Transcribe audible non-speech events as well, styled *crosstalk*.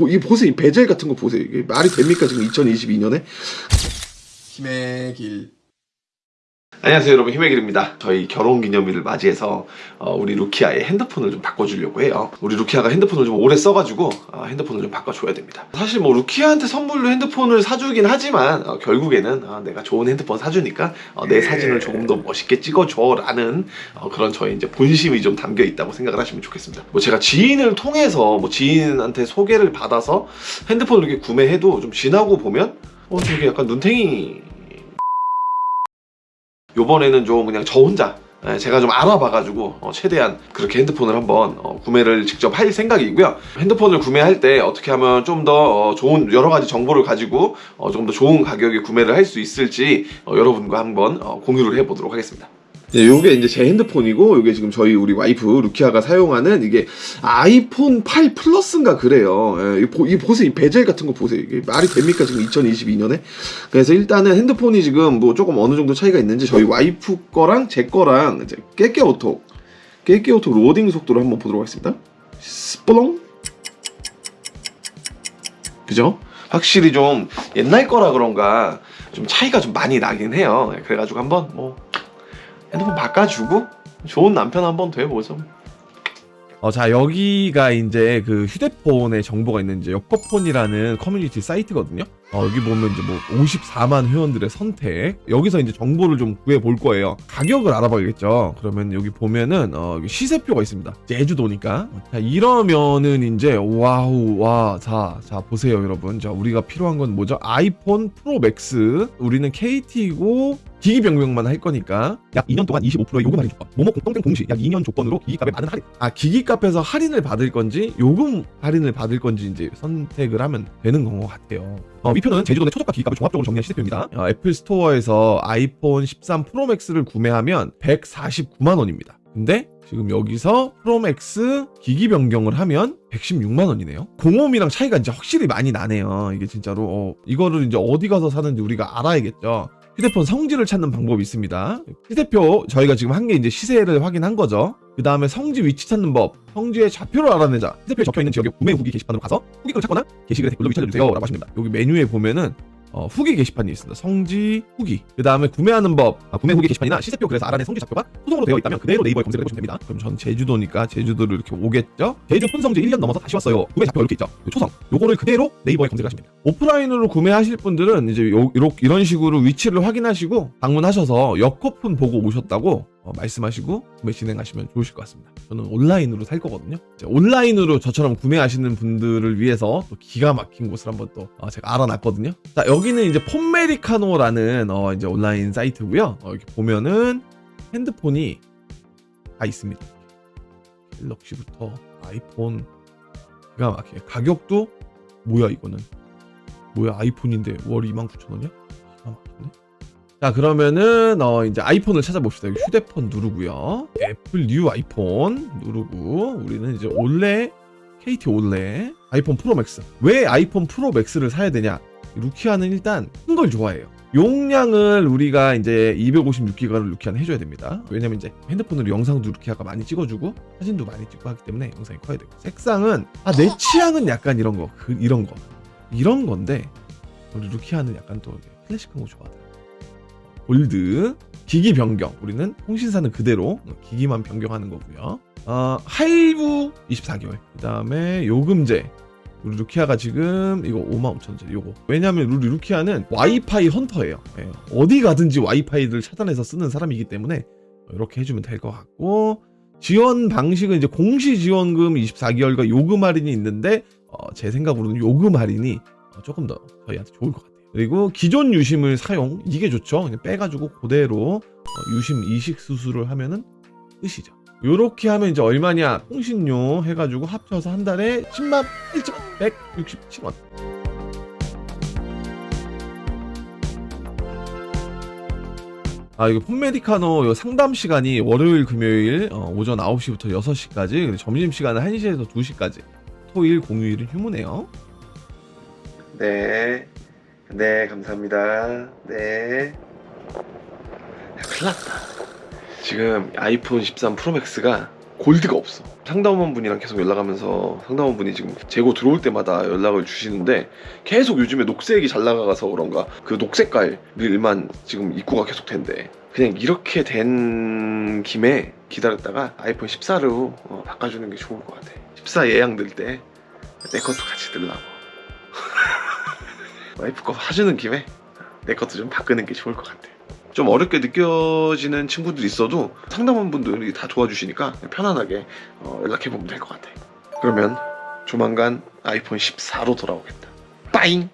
뭐, 이 보세요. 이 베젤 같은 거 보세요. 이게 말이 됩니까? 지금 2022년에? 힘의 길 안녕하세요 여러분. 힘의 길입니다. 저희 결혼기념일을 맞이해서 어, 우리 루키아의 핸드폰을 좀 바꿔주려고 해요. 우리 루키아가 핸드폰을 좀 오래 써가지고 어, 핸드폰을 좀 바꿔줘야 됩니다. 사실 뭐 루키아한테 선물로 핸드폰을 사주긴 하지만 어, 결국에는 어, 내가 좋은 핸드폰 사주니까 어, 내 사진을 조금 더 멋있게 찍어줘 라는 어, 그런 저의 이제 본심이 좀 담겨 있다고 생각을 하시면 좋겠습니다. 뭐 제가 지인을 통해서 뭐 지인한테 소개를 받아서 핸드폰을 이렇게 구매해도 좀 지나고 보면 어 되게 약간 눈탱이 요번에는 좀 그냥 저 혼자 예, 제가 좀 알아봐가지고 어, 최대한 그렇게 핸드폰을 한번 어, 구매를 직접 할 생각이고요. 핸드폰을 구매할 때 어떻게 하면 좀 더 좋은 여러 가지 정보를 가지고 어, 좀더 좋은 가격에 구매를 할 수 있을지 어, 여러분과 한번 어, 공유를 해보도록 하겠습니다. 네, 요게 이제 제 핸드폰이고 요게 지금 저희 우리 와이프 루키아가 사용하는 이게 아이폰 8 플러스인가 그래요. 예, 이, 보, 이 보세요. 이 베젤 같은 거 보세요. 이게 말이 됩니까 지금 2022년에? 그래서 일단은 핸드폰이 지금 뭐 조금 어느 정도 차이가 있는지 저희 와이프 거랑 제 거랑 이제 깨깨오톡 깨깨오톡 로딩 속도를 한번 보도록 하겠습니다. 스플롱 그죠? 확실히 좀 옛날 거라 그런가 좀 차이가 좀 많이 나긴 해요. 예, 그래가지고 한번 뭐 핸드폰 바꿔주고 좋은 남편 한번 돼보죠. 어, 자, 여기가 이제 그 휴대폰에 정보가 있는 이제 여커폰이라는 커뮤니티 사이트거든요. 어, 여기 보면 이제 뭐 54만 회원들의 선택. 여기서 이제 정보를 좀 구해 볼 거예요. 가격을 알아봐야겠죠. 그러면 여기 보면은, 어, 여기 시세표가 있습니다. 제주도니까. 자, 이러면은 이제, 와우, 와, 자, 자, 보세요, 여러분. 자, 우리가 필요한 건 뭐죠? 아이폰 프로 맥스. 우리는 KT고, 기기 변경만 할 거니까 약 2년 동안 25%의 요금 할인 조건 모모 공동된 공시 약 2년 조건으로 기기값에 많은 할인 아 기기값에서 할인을 받을 건지 요금 할인을 받을 건지 이제 선택을 하면 되는 건 것 같아요 어, 위표는 제주도 내 최저가 기기값을 종합적으로 정리한 시세표입니다 어, 애플 스토어에서 아이폰 13 프로맥스를 구매하면 149만 원입니다 근데 지금 여기서 프로맥스 기기 변경을 하면 116만 원이네요. 공홈이랑 차이가 이제 확실히 많이 나네요. 이게 진짜로 어, 이거를 이제 어디 가서 사는지 우리가 알아야겠죠. 휴대폰 성지를 찾는 방법이 있습니다. 시세표 저희가 지금 한 게 이제 시세를 확인한 거죠. 그 다음에 성지 위치 찾는 법, 성지의 좌표를 알아내자. 시세표에 적혀 있는 지역의 구매 후기 게시판으로 가서 후기글을 찾거나 게시글에 댓글로 위치해주세요 라고 하십니다. 여기 메뉴에 보면은 어, 후기 게시판이 있습니다. 성지 후기. 그 다음에 구매하는 법, 아, 구매 후기 게시판이나 시세표 글에서 알아낸 성지 좌표가 소송으로 되어 있다면 그대로 네이버에 검색을 해보시면 됩니다. 그럼 전 제주도니까 제주도를 이렇게 오겠죠? 제주 폰성지 1년 넘어서 다시 왔어요. 구매 좌표 이렇게 있죠? 초성. 요거를 그대로 네이버에 검색하시면 됩니다. 오프라인으로 구매하실 분들은 이제 요, 이렇게 이런 식으로 위치를 확인하시고 방문하셔서 여코폰 보고 오셨다고 어, 말씀하시고 구매 진행하시면 좋으실 것 같습니다. 저는 온라인으로 살 거거든요. 온라인으로 저처럼 구매하시는 분들을 위해서 또 기가 막힌 곳을 한번 또 어, 제가 알아놨거든요. 자 여기 는 이제 폰메리카노라는 어, 이제 온라인 사이트고요. 어, 여기 보면은 핸드폰이 다 있습니다. 갤럭시부터 아이폰 기가 막히게 가격도 뭐야 이거는 뭐야 아이폰인데 월 29,000원이야? 기가 막히네. 자 그러면은 어 이제 아이폰을 찾아봅시다. 여기 휴대폰 누르고요. 애플 뉴 아이폰 누르고 우리는 이제 올레 KT 올레 아이폰 프로 맥스. 왜 아이폰 프로 맥스를 사야 되냐? 루키아는 일단 큰 걸 좋아해요. 용량을 우리가 이제 256기가를 루키아는 해줘야 됩니다. 왜냐면 이제 핸드폰으로 영상도 루키아가 많이 찍어주고 사진도 많이 찍고 하기 때문에 영상이 커야 되고 색상은 아 내 취향은 약간 이런 거 그, 이런 거 이런 건데 우리 루키아는 약간 또 클래식한 거 좋아하더라. 골드 기기 변경 우리는 통신사는 그대로 기기만 변경하는 거고요. 어, 할부 24개월 그 다음에 요금제 우리 루키아가 지금 이거 55,000원짜리 요거. 왜냐면 우리 루키아는 와이파이 헌터예요. 예, 어디 가든지 와이파이를 차단해서 쓰는 사람이기 때문에 이렇게 해주면 될 것 같고 지원 방식은 이제 공시 지원금 24개월과 요금 할인이 있는데 어, 제 생각으로는 요금 할인이 어, 조금 더 저희한테 좋을 것 같아요. 그리고 기존 유심을 사용 이게 좋죠. 그냥 빼가지고 그대로 어, 유심 이식 수술을 하면은 끝이죠 요렇게 하면 이제 얼마냐 통신료 해가지고 합쳐서 한 달에 10만 1,167원 아 이거 폰메디카노 요 상담 시간이 월요일 금요일 어, 오전 9시부터 6시까지 그리고 점심시간은 1시에서 2시까지 토일 공휴일은 휴무네요 네. 네, 감사합니다. 네. 큰일 났다. 지금 아이폰 13 프로맥스가 골드가 없어. 상담원분이랑 계속 연락하면서 상담원분이 지금 재고 들어올 때마다 연락을 주시는데 계속 요즘에 녹색이 잘 나가서 그런가 그 녹색 깔일만 지금 입고가 계속 된대. 그냥 이렇게 된 김에 기다렸다가 아이폰 14로 어, 바꿔주는 게 좋을 것 같아. 14 예약 들때내 것도 같이 들라고. *laughs* 와이프 거 사주는 김에 내 것도 좀 바꾸는 게 좋을 것 같아. 좀 어렵게 느껴지는 친구들 있어도 상담원분들이 다 도와주시니까 편안하게 어, 연락해보면 될 것 같아. 그러면 조만간 아이폰 14로 돌아오겠다. 빠잉!